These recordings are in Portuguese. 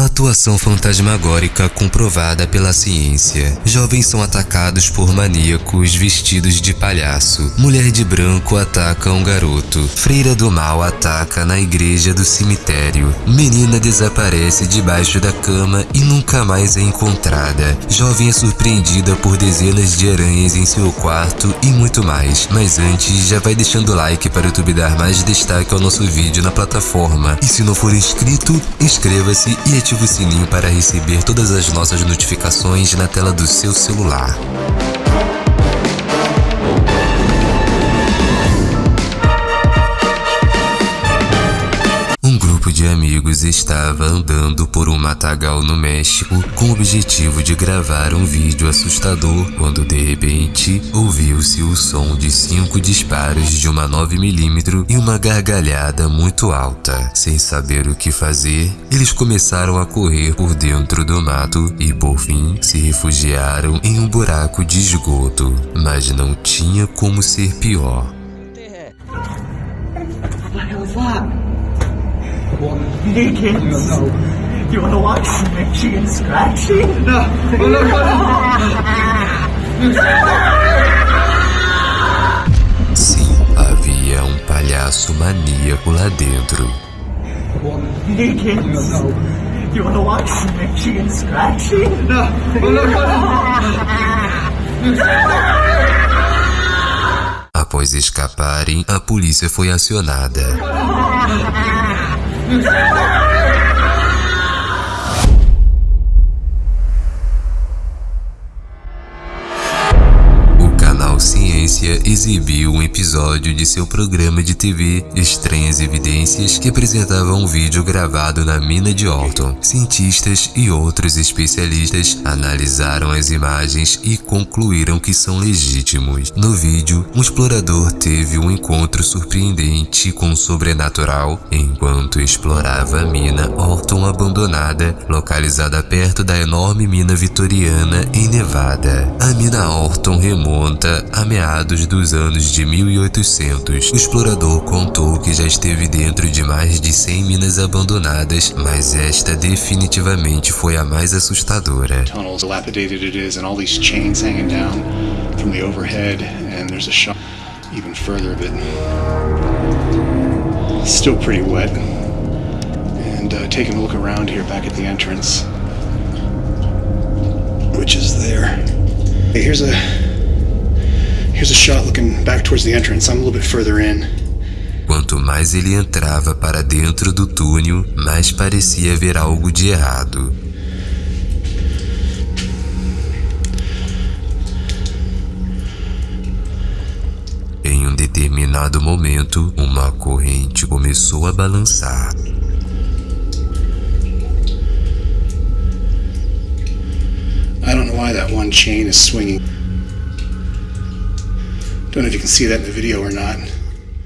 Atuação fantasmagórica comprovada pela ciência. Jovens são atacados por maníacos vestidos de palhaço. Mulher de branco ataca um garoto. Freira do mal ataca na igreja do cemitério. Menina desaparece debaixo da cama e nunca mais é encontrada. Jovem é surpreendida por dezenas de aranhas em seu quarto e muito mais. Mas antes, já vai deixando like para o YouTube dar mais destaque ao nosso vídeo na plataforma. E se não for inscrito, inscreva-se e ative ative o sininho para receber todas as nossas notificações na tela do seu celular. Amigos estava andando por um matagal no México com o objetivo de gravar um vídeo assustador quando de repente ouviu-se o som de cinco disparos de uma 9mm e uma gargalhada muito alta. Sem saber o que fazer, eles começaram a correr por dentro do mato e por fim se refugiaram em um buraco de esgoto. Mas não tinha como ser pior. Hey kids, no, no. you wanna watch some itchy and scratchy? No, no, no, no. Sim, havia um palhaço maníaco lá dentro. Watch and scratchy? No, no, Após escaparem, a polícia foi acionada. O canal Ciência exibiu um episódio de seu programa de TV Estranhas Evidências que apresentava um vídeo gravado na mina de Orton. Cientistas e outros especialistas analisaram as imagens e concluíram que são legítimos. No vídeo, um explorador teve um encontro surpreendente com o sobrenatural enquanto explorava a mina Orton abandonada, localizada perto da enorme mina vitoriana em Nevada. A mina Orton remonta a meados dos anos de 1800, o explorador contou que já esteve dentro de mais de 100 minas abandonadas, mas esta definitivamente foi a mais assustadora. Tunnels dilapidated it is and chains hanging down from the overhead and there's a shot even further of it. Still pretty wet. And uh, taking a look around here back at the entrance, which is there. Here's a Quanto mais ele entrava para dentro do túnel, mais parecia haver algo de errado. Em um determinado momento, uma corrente começou a balançar. I don't know why that one chain is swinging.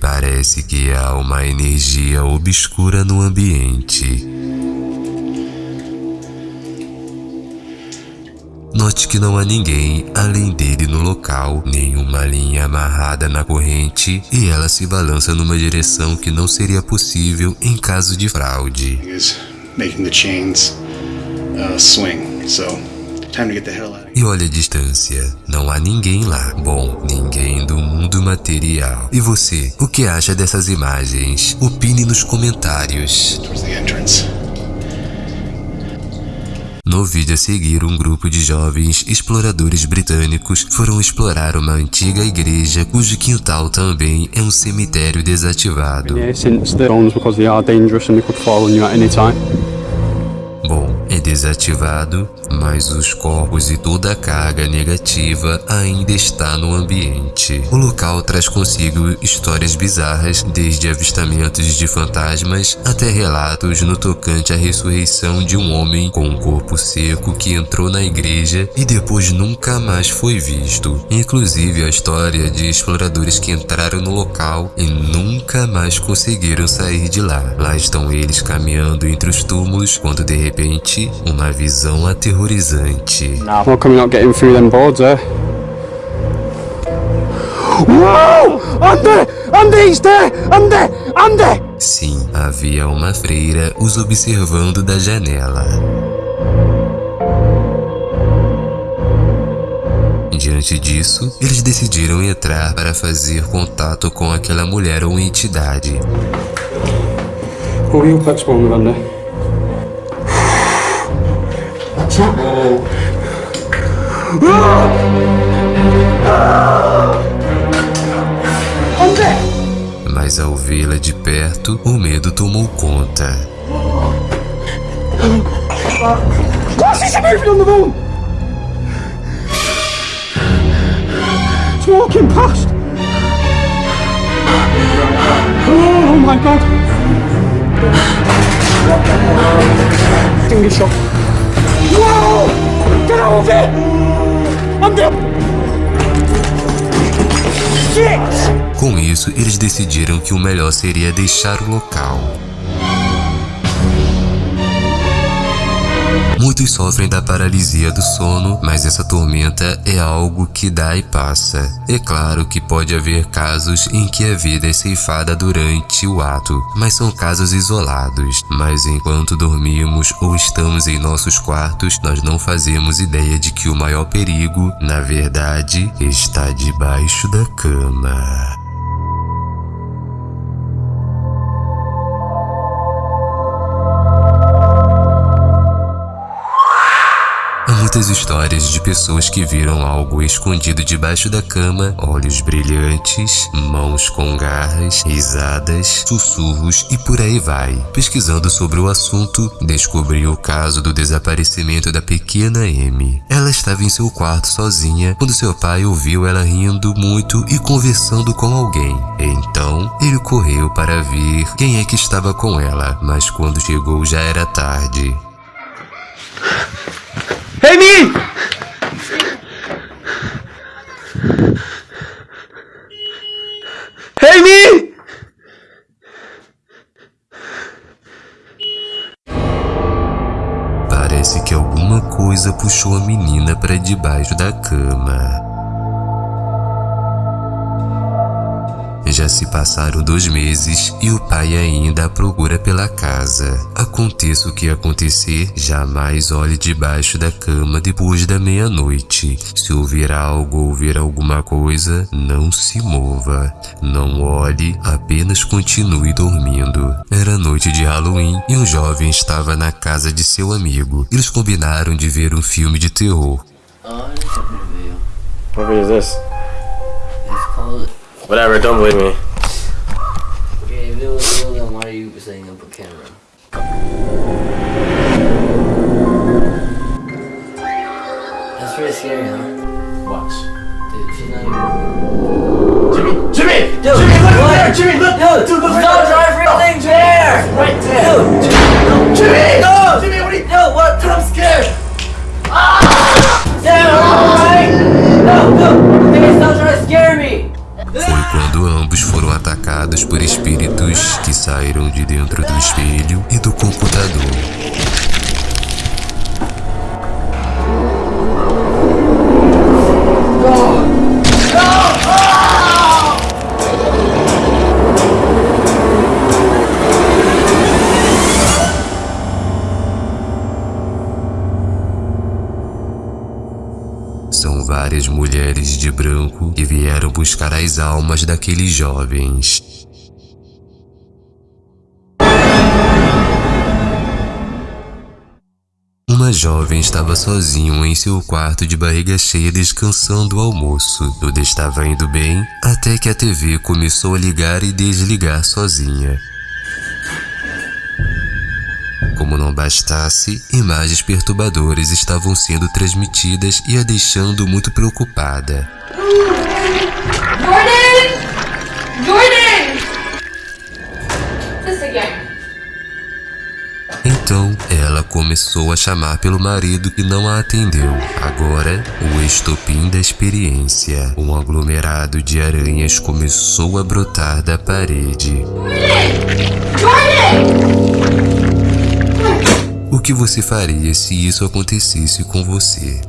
Parece que há uma energia obscura no ambiente. Note que não há ninguém além dele no local, nenhuma linha amarrada na corrente e ela se balança numa direção que não seria possível em caso de fraude. Making the chains uh, swing, so e olha a distância, não há ninguém lá. Bom, ninguém do mundo material. E você, o que acha dessas imagens? Opine nos comentários. No vídeo a seguir, um grupo de jovens exploradores britânicos foram explorar uma antiga igreja cujo quintal também é um cemitério desativado. Bom, é desativado, mas os corpos e toda a carga negativa ainda está no ambiente. O local traz consigo histórias bizarras, desde avistamentos de fantasmas até relatos no tocante à ressurreição de um homem com um corpo seco que entrou na igreja e depois nunca mais foi visto. Inclusive a história de exploradores que entraram no local e nunca mais conseguiram sair de lá. Lá estão eles caminhando entre os túmulos quando de repente uma visão aterrorizante. Nah, not getting through them boards, eh? Wow! Ande! Ande! Iste! Ande! Ande! Sim, havia uma freira os observando da janela. Diante disso, eles decidiram entrar para fazer contato com aquela mulher ou entidade. Who are you platform under? Mas ao vê-la de perto, o medo tomou conta. This moving on the moon? It's walking past. Oh my god. Finger decidiram que o melhor seria deixar o local. Muitos sofrem da paralisia do sono, mas essa tormenta é algo que dá e passa. É claro que pode haver casos em que a vida é ceifada durante o ato, mas são casos isolados. Mas enquanto dormimos ou estamos em nossos quartos, nós não fazemos ideia de que o maior perigo, na verdade, está debaixo da cama. Muitas histórias de pessoas que viram algo escondido debaixo da cama, olhos brilhantes, mãos com garras, risadas, sussurros e por aí vai. Pesquisando sobre o assunto, descobri o caso do desaparecimento da pequena Amy. Ela estava em seu quarto sozinha quando seu pai ouviu ela rindo muito e conversando com alguém. Então, ele correu para ver quem é que estava com ela, mas quando chegou já era tarde. Amy! Amy! Parece que alguma coisa puxou a menina para debaixo da cama. Já se passaram dois meses e o pai ainda a procura pela casa. Aconteça o que acontecer, jamais olhe debaixo da cama depois da meia-noite. Se ouvir algo ou ver alguma coisa, não se mova. Não olhe, apenas continue dormindo. Era noite de Halloween e um jovem estava na casa de seu amigo. Eles combinaram de ver um filme de terror. Oh, I. What is this? It's called. Whatever, don't believe me. Okay, if it was real, then why are you setting up a camera? That's pretty scary, huh? Watch. Dude, she's not even. Jimmy! Jimmy! Dude, Jimmy, look what? there! Jimmy, look! Dude, Dude, look stop right trying for things there! Right there! Dude, Jimmy! No! Jimmy, what are por espíritos que saíram de dentro do espelho e do computador. São várias mulheres de branco que vieram buscar as almas daqueles jovens. Jovem estava sozinho em seu quarto de barriga cheia descansando o almoço. Tudo estava indo bem até que a TV começou a ligar e desligar sozinha. Como não bastasse, imagens perturbadoras estavam sendo transmitidas e a deixando muito preocupada. Jordan! Jordan! This again. Então, ela começou a chamar pelo marido que não a atendeu. Agora, o estopim da experiência. Um aglomerado de aranhas começou a brotar da parede. O que você faria se isso acontecesse com você?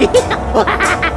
Yeah!